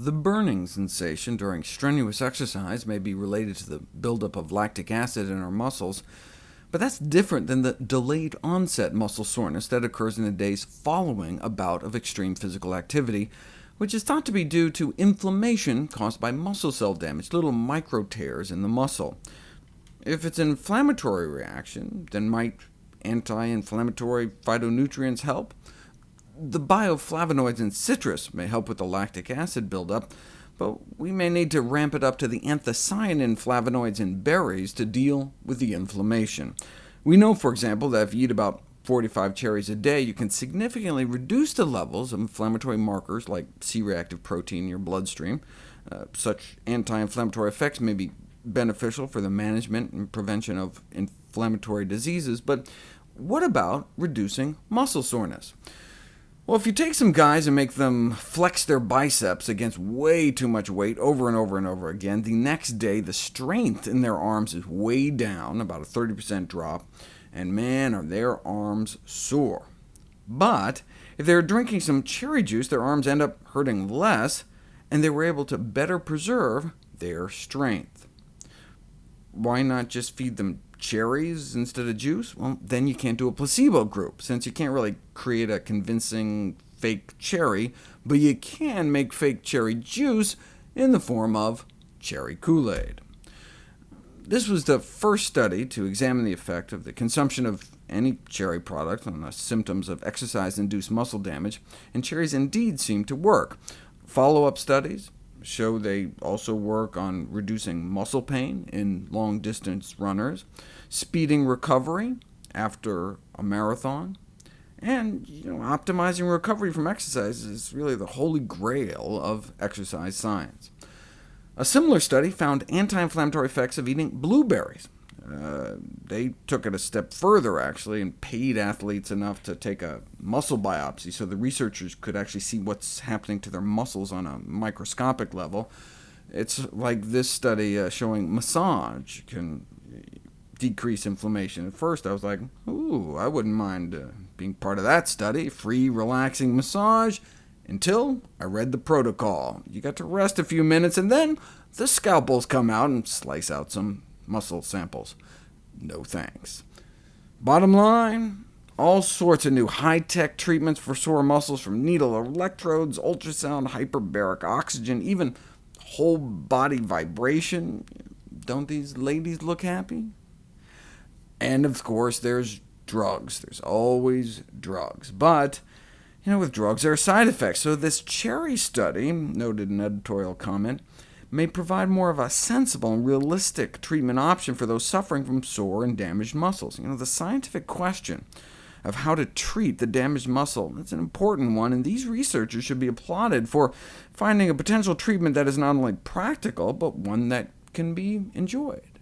The burning sensation during strenuous exercise may be related to the buildup of lactic acid in our muscles, but that's different than the delayed onset muscle soreness that occurs in the days following a bout of extreme physical activity, which is thought to be due to inflammation caused by muscle cell damage, little micro tears in the muscle. If it's an inflammatory reaction, then might anti-inflammatory phytonutrients help? The bioflavonoids in citrus may help with the lactic acid buildup, but we may need to ramp it up to the anthocyanin flavonoids in berries to deal with the inflammation. We know, for example, that if you eat about 45 cherries a day, you can significantly reduce the levels of inflammatory markers like C-reactive protein in your bloodstream. Uh, such anti-inflammatory effects may be beneficial for the management and prevention of inflammatory diseases, but what about reducing muscle soreness? Well, if you take some guys and make them flex their biceps against way too much weight over and over and over again, the next day the strength in their arms is way down, about a 30% drop, and man, are their arms sore. But if they're drinking some cherry juice, their arms end up hurting less, and they were able to better preserve their strength. Why not just feed them cherries instead of juice? Well, then you can't do a placebo group, since you can't really create a convincing fake cherry, but you can make fake cherry juice in the form of cherry Kool-Aid. This was the first study to examine the effect of the consumption of any cherry product on the symptoms of exercise-induced muscle damage, and cherries indeed seem to work. Follow-up studies show they also work on reducing muscle pain in long-distance runners, speeding recovery after a marathon, and you know, optimizing recovery from exercise is really the holy grail of exercise science. A similar study found anti-inflammatory effects of eating blueberries. Uh, they took it a step further, actually, and paid athletes enough to take a muscle biopsy so the researchers could actually see what's happening to their muscles on a microscopic level. It's like this study uh, showing massage can decrease inflammation. At first I was like, ooh, I wouldn't mind uh, being part of that study, free relaxing massage, until I read the protocol. You got to rest a few minutes, and then the scalpels come out and slice out some muscle samples. No thanks. Bottom line, all sorts of new high-tech treatments for sore muscles, from needle electrodes, ultrasound, hyperbaric oxygen, even whole body vibration. Don't these ladies look happy? And of course, there's drugs. There's always drugs. But you know, with drugs there are side effects, so this cherry study, noted an editorial comment, may provide more of a sensible and realistic treatment option for those suffering from sore and damaged muscles. You know, the scientific question of how to treat the damaged muscle its an important one, and these researchers should be applauded for finding a potential treatment that is not only practical, but one that can be enjoyed.